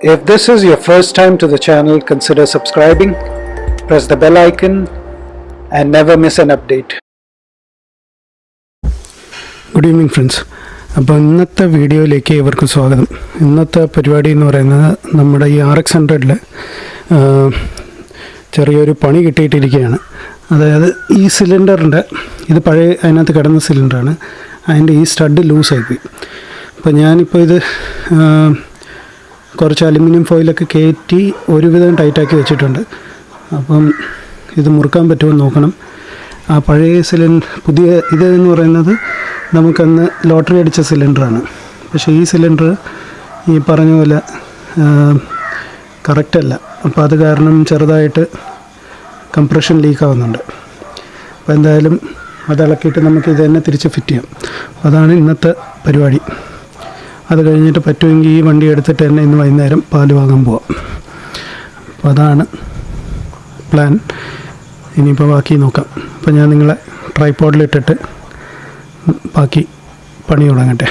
If this is your first time to the channel, consider subscribing, press the bell icon, and never miss an update. Good evening friends അപ്പോൾ ഇന്നത്തെ വീഡിയോയിലേക്ക് ഇവർക്ക് സ്വാഗതം. ഇന്നത്തെ പരിപാടി എന്ന് പറയുന്നത് നമ്മുടെ ഈ ആർ എക്സ് ഹൺഡ്രഡിൽ ചെറിയൊരു പണി കിട്ടിയിട്ടിരിക്കുകയാണ്. അതായത് ഈ സിലിണ്ടറിന്റെ ഇത് പഴയ അതിനകത്ത് കിടന്ന സിലിണ്ടറാണ്. അതിന്റെ ഈ സ്റ്റഡ് ലൂസായിപ്പോയി അപ്പോൾ ഞാനിപ്പോൾ ഇത് കുറച്ച് അലുമിനിയം ഫോയിലൊക്കെ കയറ്റി ഒരുവിധം ടൈറ്റാക്കി വെച്ചിട്ടുണ്ട്. അപ്പം ഇത് മുറുക്കാൻ പറ്റുമെന്ന് നോക്കണം. ആ പഴയ സിലിണ്ടർ പുതിയ ഇത് എന്ന് പറയുന്നത് നമുക്കന്ന് ലോട്ടറി അടിച്ച സിലിണ്ടറാണ്. പക്ഷേ ഈ സിലിണ്ടർ ഈ പറഞ്ഞ പോലെ കറക്റ്റല്ല അപ്പോൾ അത് കാരണം ചെറുതായിട്ട് കംപ്രഷൻ ലീക്ക് ആവുന്നുണ്ട്. അപ്പോൾ എന്തായാലും അത് ഇളക്കിയിട്ട് നമുക്ക് ഇത് തന്നെ തിരിച്ച് ഫിറ്റ് ചെയ്യാം. അതാണ് ഇന്നത്തെ പരിപാടി. അത് കഴിഞ്ഞിട്ട് പറ്റുമെങ്കിൽ ഈ വണ്ടി എടുത്തിട്ട് തന്നെ ഇന്ന് വൈകുന്നേരം പാൽ വാങ്ങാൻ പോവാം. അപ്പോൾ അതാണ് പ്ലാൻ ഇനിയിപ്പോൾ ബാക്കി നോക്കാം. അപ്പോൾ ഞാൻ നിങ്ങളെ ട്രൈപ്പോഡിലിട്ടിട്ട് ബാക്കി പണി തുടങ്ങട്ടെ.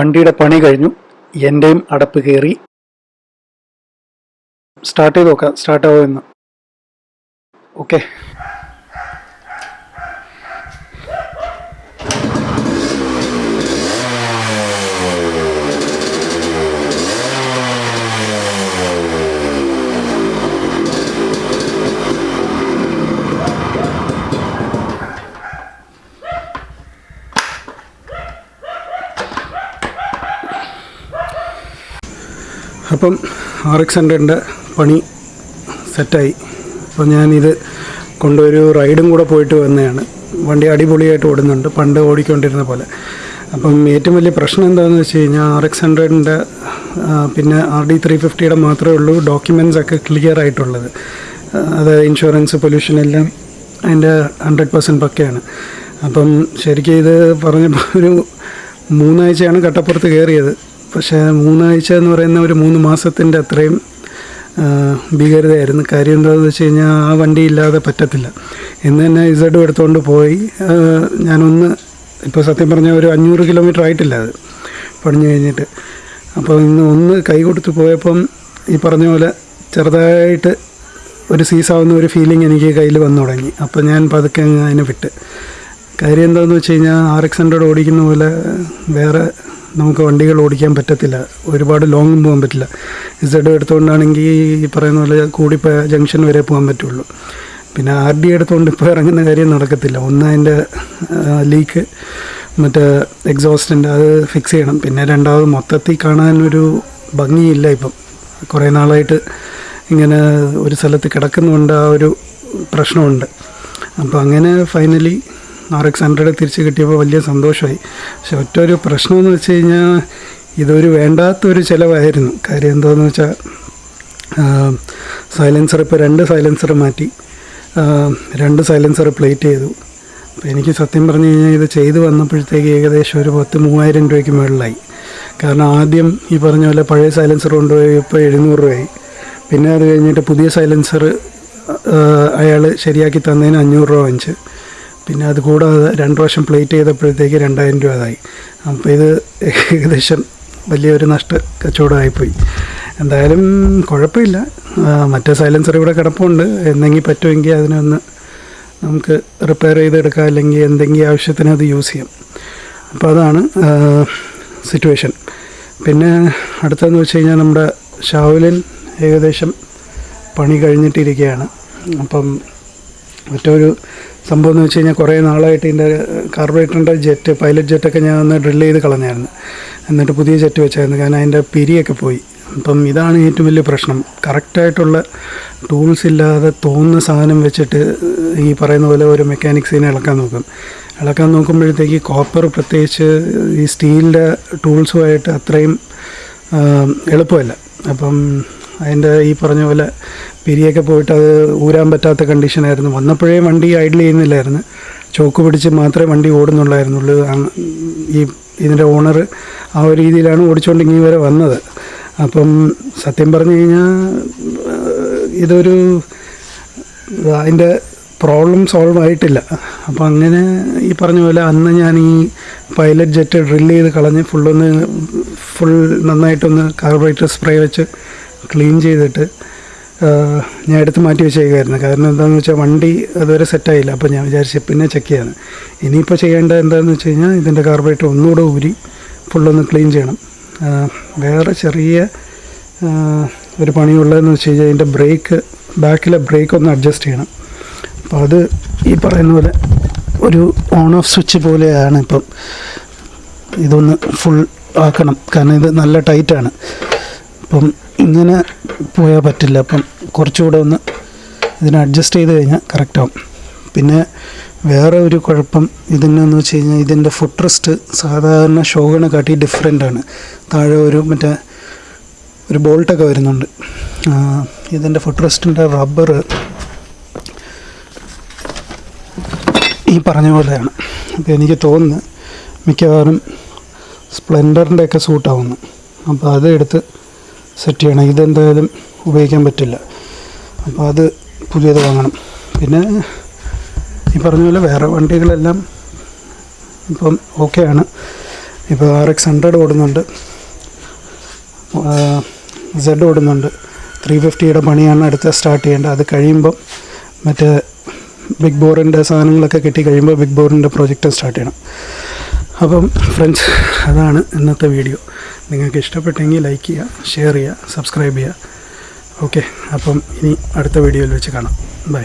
വണ്ടിയുടെ പണി കഴിഞ്ഞു. എന്റെയും അടപ്പ് കയറി. സ്റ്റാർട്ട് ചെയ്ത് നോക്കാം. സ്റ്റാർട്ട് എന്ന് ഓക്കെ അപ്പം ആർ എക്സ് ഹൺഡ്രഡിന്റെ പണി സെറ്റായി. അപ്പോൾ ഞാനിത് കൊണ്ടൊരു റൈഡും കൂടെ പോയിട്ട് വന്നതാണ്. വണ്ടി അടിപൊളിയായിട്ട് ഓടുന്നുണ്ട്. പണ്ട് ഓടിക്കൊണ്ടിരുന്ന പോലെ. അപ്പം ഏറ്റവും വലിയ പ്രശ്നം എന്താണെന്ന് വെച്ച് കഴിഞ്ഞാൽ ആർ എക്സ് ഹൺഡ്രഡിന്റെ പിന്നെ ആർ ഡി ത്രീ ഫിഫ്റ്റിയുടെ മാത്രമേ ഉള്ളൂ ഡോക്യുമെന്റ്സ് ഒക്കെ ക്ലിയർ ആയിട്ടുള്ളത്. അത് ഇൻഷുറൻസ് പൊല്യൂഷൻ എല്ലാം അതിന്റെ ഹൺഡ്രഡ് പെർസെന്റ് പക്കയാണ്. അപ്പം ശരിക്കും ഇത് പറഞ്ഞപ്പോൾ ഒരു മൂന്നാഴ്ചയാണ് കട്ടപ്പുറത്ത് കയറിയത് പക്ഷേ മൂന്നാഴ്ച എന്ന് പറയുന്ന ഒരു മൂന്ന് മാസത്തിന്റെ അത്രയും ഭീകരതയായിരുന്നു. കാര്യം എന്താണെന്ന് വെച്ച് കഴിഞ്ഞാൽ ആ വണ്ടി ഇല്ലാതെ പറ്റത്തില്ല. എന്ന് തന്നെ ഇസഡും എടുത്തുകൊണ്ട് പോയി. ഞാനൊന്ന് ഇപ്പോൾ സത്യം പറഞ്ഞാൽ ഒരു അഞ്ഞൂറ് കിലോമീറ്റർ ആയിട്ടില്ല അത് പണിഞ്ഞു കഴിഞ്ഞിട്ട്. അപ്പോൾ ഇന്ന് ഒന്ന് കൈ കൊടുത്ത് പോയപ്പം ഈ പറഞ്ഞ പോലെ ചെറുതായിട്ട് ഒരു സീസാവുന്ന ഒരു ഫീലിംഗ് എനിക്ക് കയ്യിൽ വന്നു തുടങ്ങി. അപ്പോൾ ഞാൻ പതുക്കെ അതിനെ വിട്ട്. കാര്യം എന്താണെന്ന് വെച്ച് കഴിഞ്ഞാൽ ആർ എക്സ് ഹൺഡ്രഡ് ഓടിക്കുന്ന പോലെ വേറെ നമുക്ക് വണ്ടികൾ ഓടിക്കാൻ പറ്റത്തില്ല. ഒരുപാട് ലോങ്ങും പോകാൻ പറ്റില്ല. ഇസഡ് എടുത്തുകൊണ്ടാണെങ്കിൽ ഈ പറയുന്ന പോലെ കൂടി ജംഗ്ഷൻ വരെ പോകാൻ പറ്റുള്ളൂ. പിന്നെ ആർ ഡി എടുത്തുകൊണ്ട് ഇപ്പോൾ ഇറങ്ങുന്ന കാര്യം നടക്കത്തില്ല. ഒന്ന് അതിന്റെ ലീക്ക് മറ്റേ എക്സോസ്റ്റിന്റെ അത് ഫിക്സ് ചെയ്യണം. പിന്നെ രണ്ടാമത് മൊത്തത്തിൽ കാണാനൊരു ഭംഗിയില്ല ഇപ്പം. കുറേ നാളായിട്ട് ഇങ്ങനെ ഒരു സ്ഥലത്ത് കിടക്കുന്നുണ്ട് ആ ഒരു പ്രശ്നമുണ്ട്. അപ്പോൾ അങ്ങനെ ഫൈനലി ആർ എക്സ് ഹൺഡ്രഡ് തിരിച്ച് കിട്ടിയപ്പോൾ വലിയ സന്തോഷമായി. പക്ഷെ ഒറ്റ ഒരു പ്രശ്നമെന്ന് വെച്ച് കഴിഞ്ഞാൽ ഇതൊരു വേണ്ടാത്തൊരു ചിലവായിരുന്നു. കാര്യം എന്താണെന്ന് വെച്ചാൽ സൈലൻസർ ഇപ്പോൾ രണ്ട് സൈലൻസർ മാറ്റി. രണ്ട് സൈലൻസർ പ്ലേറ്റ് ചെയ്തു. അപ്പോൾ എനിക്ക് സത്യം പറഞ്ഞു കഴിഞ്ഞാൽ ഇത് ചെയ്ത് വന്നപ്പോഴത്തേക്ക് ഏകദേശം ഒരു പത്ത് മൂവായിരം രൂപയ്ക്ക് മുകളിലായി കാരണം ആദ്യം ഈ പറഞ്ഞ പോലെ പഴയ സൈലൻസർ കൊണ്ടുപോയി ഇപ്പോൾ എഴുന്നൂറ് രൂപയായി. പിന്നെ അത് കഴിഞ്ഞിട്ട് പുതിയ സൈലൻസർ അയാൾ ശരിയാക്കി തന്നതിന് അഞ്ഞൂറ് രൂപ വാങ്ങിച്ച്. പിന്നെ അത് കൂടാതെ രണ്ട് പ്രാവശ്യം പ്ലേറ്റ് ചെയ്തപ്പോഴത്തേക്ക് രണ്ടായിരം രൂപ അതായി അപ്പോൾ ഇത് ഏകദേശം വലിയൊരു നഷ്ട കച്ചവടമായിപ്പോയി. എന്തായാലും കുഴപ്പമില്ല. മറ്റേ സൈലൻസർ ഇവിടെ കിടപ്പുണ്ട്. എന്തെങ്കിലും പറ്റുമെങ്കിൽ അതിനൊന്ന് നമുക്ക് റിപ്പയർ ചെയ്തെടുക്കാം. അല്ലെങ്കിൽ എന്തെങ്കിലും ആവശ്യത്തിന് അത് യൂസ് ചെയ്യാം. അപ്പോൾ അതാണ് സിറ്റുവേഷൻ പിന്നെ അടുത്തതെന്ന് വെച്ച് കഴിഞ്ഞാൽ നമ്മുടെ ഷാവുലിൻ ഏകദേശം പണി കഴിഞ്ഞിട്ടിരിക്കുകയാണ്. അപ്പം മറ്റൊരു സംഭവം എന്ന് വെച്ച് കഴിഞ്ഞാൽ കുറേ നാളായിട്ട് ഇതിന്റെ കാർബറേറ്ററിന്റെ ജെറ്റ് പൈലറ്റ് ജെറ്റൊക്കെ ഞാൻ ഒന്ന് ഡ്രിൽ ചെയ്ത് കളഞ്ഞായിരുന്നു. എന്നിട്ട് പുതിയ ജെറ്റ് വെച്ചായിരുന്നു. കാരണം അതിന്റെ പിരിയൊക്കെ പോയി. അപ്പം ഇതാണ് ഏറ്റവും വലിയ പ്രശ്നം. കറക്റ്റായിട്ടുള്ള ടൂൾസ് ഇല്ലാതെ തോന്നുന്ന സാധനം വെച്ചിട്ട് ഈ പറയുന്ന പോലെ ഒരു മെക്കാനിക്സിനെ ഇളക്കാൻ നോക്കും. ഇളക്കാൻ നോക്കുമ്പോഴത്തേക്ക് കോപ്പർ പ്രത്യേകിച്ച് ഈ സ്റ്റീലിന്റെ ടൂൾസുമായിട്ട് അത്രയും എളുപ്പമല്ല. അപ്പം അതിന്റെ ഈ പറഞ്ഞ പോലെ പിരിയൊക്കെ പോയിട്ട് അത് ഊരാൻ പറ്റാത്ത കണ്ടീഷനായിരുന്നു വന്നപ്പോഴേ വണ്ടി ഐഡിൽ ചെയ്യുന്നില്ലായിരുന്നു. ചോക്ക് പിടിച്ച് മാത്രമേ വണ്ടി ഓടുന്നുള്ളായിരുന്നുള്ളൂ. ഈ ഇതിന്റെ ഓണർ ആ ഒരു രീതിയിലാണ് ഓടിച്ചുകൊണ്ട് ഇങ്ങനെ വരെ വന്നത്. അപ്പം സത്യം പറഞ്ഞു കഴിഞ്ഞാൽ ഇതൊരു അതിന്റെ പ്രോബ്ലം സോൾവ് ആയിട്ടില്ല. അപ്പോൾ അങ്ങനെ ഈ പറഞ്ഞ പോലെ അന്ന് ഞാൻ ഈ പൈലറ്റ് ജെറ്റ് ഡ്രില്ല് ചെയ്ത് കളഞ്ഞ് ഫുള്ളൊന്ന് ഫുൾ നന്നായിട്ടൊന്ന് കാർബറേറ്റർ സ്പ്രേ വെച്ച് ക്ലീൻ ചെയ്തിട്ട് ഞാൻ എടുത്ത് മാറ്റി വെച്ചേക്കായിരുന്നു കാരണം എന്താണെന്ന് വെച്ചാൽ വണ്ടി അതുവരെ സെറ്റായില്ല അപ്പോൾ ഞാൻ വിചാരിച്ചു പിന്നെ ചെക്ക് ചെയ്യാന്ന്. ഇനിയിപ്പോൾ ചെയ്യേണ്ട എന്താണെന്ന് വെച്ച് കഴിഞ്ഞാൽ ഇതിന്റെ കാർബറേറ്റർ ഒന്നുകൂടെ ഊരി ഫുള്ളൊന്ന് ക്ലീൻ ചെയ്യണം. വേറെ ചെറിയ ഒരു പണിയുള്ളതെന്ന് വെച്ച് കഴിഞ്ഞാൽ ഇതിന്റെ ബ്രേക്ക് ബാക്കിലെ ബ്രേക്ക് ഒന്ന് അഡ്ജസ്റ്റ് ചെയ്യണം. അപ്പോൾ അത് ഈ പറയുന്ന പോലെ ഒരു ഓൺ ഓഫ് സ്വിച്ച് പോലെയാണ് ഇപ്പം. ഇതൊന്ന് ഫുൾ ആക്കണം. കാരണം ഇത് നല്ല ടൈറ്റാണ് അപ്പം ഇങ്ങനെ പോയാൽ പറ്റില്ല. അപ്പം കുറച്ചുകൂടെ ഒന്ന് ഇതിനെ അഡ്ജസ്റ്റ് ചെയ്ത് കഴിഞ്ഞാൽ കറക്റ്റാവും പിന്നെ വേറെ ഒരു കുഴപ്പം ഇതിനെന്ന് വെച്ച് കഴിഞ്ഞാൽ ഇതിന്റെ ഫുഡ് റെസ്റ്റ് സാധാരണ ഷോഗിനെ കാട്ടി ഡിഫറെന്റ് ആണ്. താഴെ ഒരു മറ്റേ ഒരു ബോൾട്ടൊക്കെ വരുന്നുണ്ട്. ഇതിന്റെ ഫുഡ് റെസ്റ്റിന്റെ റബ്ബർ ഈ പറഞ്ഞ പോലെയാണ്. അപ്പോൾ എനിക്ക് തോന്നുന്നു മിക്കവാറും സ്പ്ലെൻഡറിന്റെയൊക്കെ സൂട്ടാവുന്നു അപ്പോൾ അത് എടുത്ത് സെറ്റ് ചെയ്യണം. ഇതെന്തായാലും ഉപയോഗിക്കാൻ പറ്റില്ല. അപ്പോൾ അത് പുതിയത് വാങ്ങണം. പിന്നെ ഈ പറഞ്ഞ പോലെ വേറെ വണ്ടികളെല്ലാം ഇപ്പം ഓക്കെയാണ് ഇപ്പോൾ ആർ എക്സ് ഹൺഡ്രഡ് ഓടുന്നുണ്ട്. സെഡ് ഓടുന്നുണ്ട്. ത്രീ ഫിഫ്റ്റിയുടെ പണിയാണ് അടുത്ത സ്റ്റാർട്ട് ചെയ്യേണ്ടത്. അത് കഴിയുമ്പം മറ്റേ ബിഗ് ബോറിന്റെ സാധനങ്ങളൊക്കെ കിട്ടി കഴിയുമ്പോൾ ബിഗ് ബോറിന്റെ പ്രോജക്റ്റ് സ്റ്റാർട്ട് ചെയ്യണം. അപ്പം ഫ്രണ്ട്സ് അതാണ് ഇന്നത്തെ വീഡിയോ നിങ്ങൾക്ക് ഇഷ്ടപ്പെട്ടെങ്കിൽ ലൈക്ക് ചെയ്യുക ഷെയർ ചെയ്യുക സബ്സ്ക്രൈബ് ചെയ്യുക. ഓക്കെ അപ്പം ഇനി അടുത്ത വീഡിയോയിൽ വെച്ച് കാണാം. ബൈ